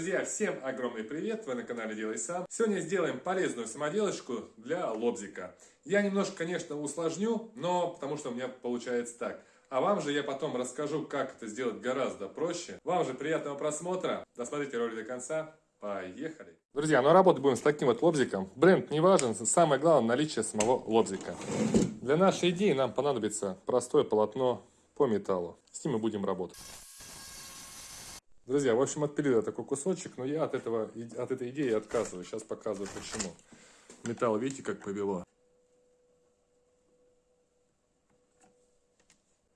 Друзья, всем огромный привет! Вы на канале Делай Сам. Сегодня сделаем полезную самоделочку для лобзика. Я немножко, конечно, усложню, но потому что у меня получается так. А вам же я потом расскажу, как это сделать гораздо проще. Вам же приятного просмотра. Досмотрите ролик до конца. Поехали! Друзья, ну работать будем с таким вот лобзиком. Бренд не важен, самое главное наличие самого лобзика. Для нашей идеи нам понадобится простое полотно по металлу. С ним мы будем работать. Друзья, в общем, отпилил такой кусочек, но я от, этого, от этой идеи отказываюсь. Сейчас показываю почему. Металл, видите, как повело.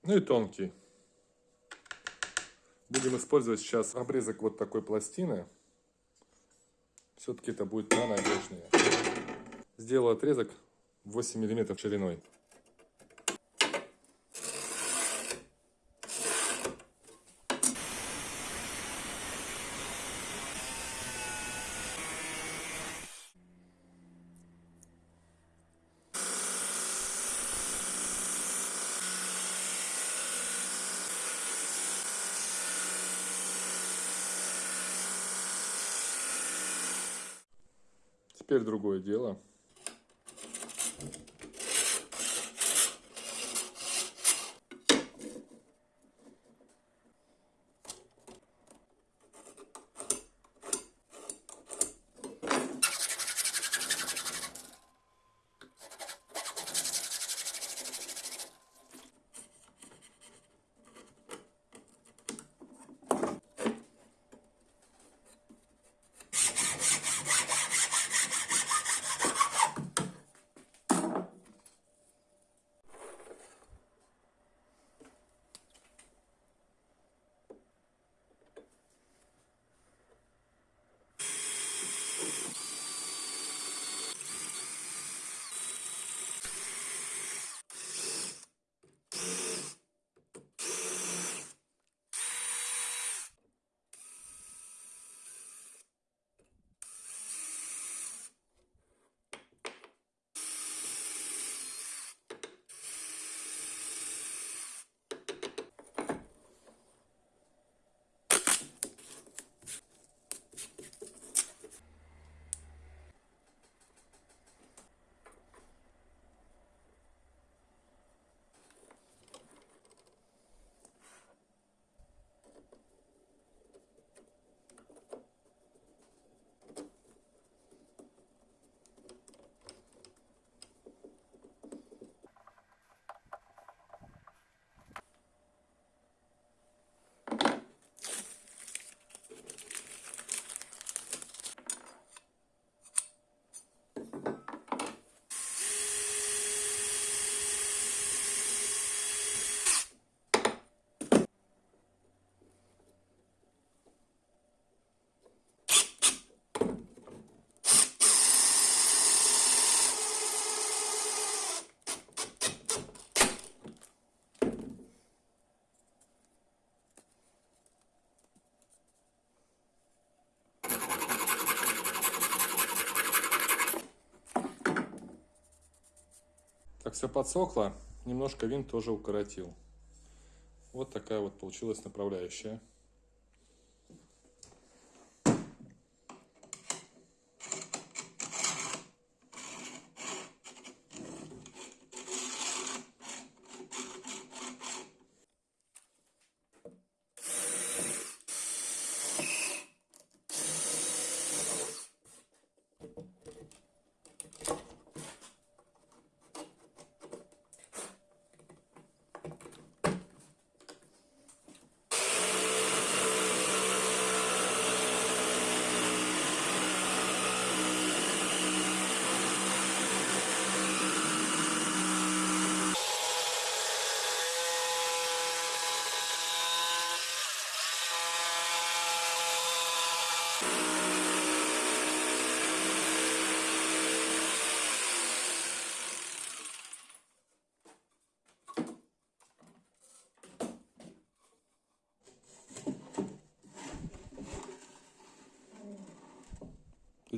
Ну и тонкий. Будем использовать сейчас обрезок вот такой пластины. Все-таки это будет понадежнее. Сделал отрезок 8 мм шириной. Теперь другое дело. Так все подсохло, немножко винт тоже укоротил. Вот такая вот получилась направляющая.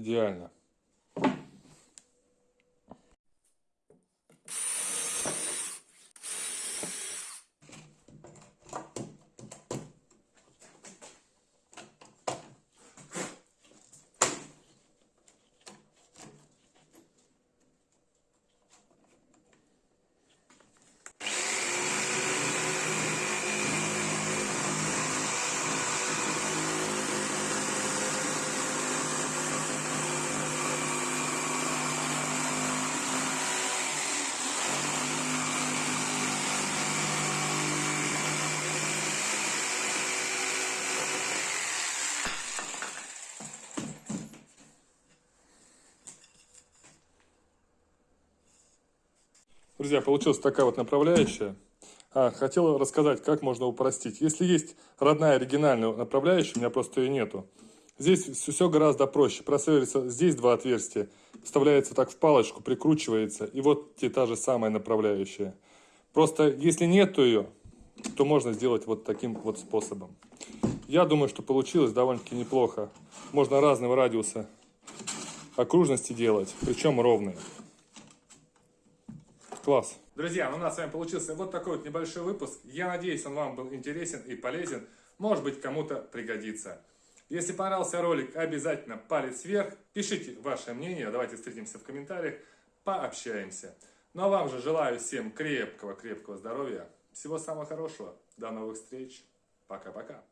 Идеально. Друзья, получилась такая вот направляющая. А, хотел рассказать, как можно упростить. Если есть родная оригинальная направляющая, у меня просто ее нету. Здесь все гораздо проще. Просверлится здесь два отверстия, вставляется так в палочку, прикручивается, и вот те, та же самая направляющая. Просто если нету ее, то можно сделать вот таким вот способом. Я думаю, что получилось довольно-таки неплохо. Можно разного радиуса окружности делать, причем ровные. Класс. Друзья, у нас с вами получился вот такой вот небольшой выпуск. Я надеюсь, он вам был интересен и полезен. Может быть, кому-то пригодится. Если понравился ролик, обязательно палец вверх. Пишите ваше мнение. Давайте встретимся в комментариях. Пообщаемся. Ну а вам же желаю всем крепкого-крепкого здоровья. Всего самого хорошего. До новых встреч. Пока-пока.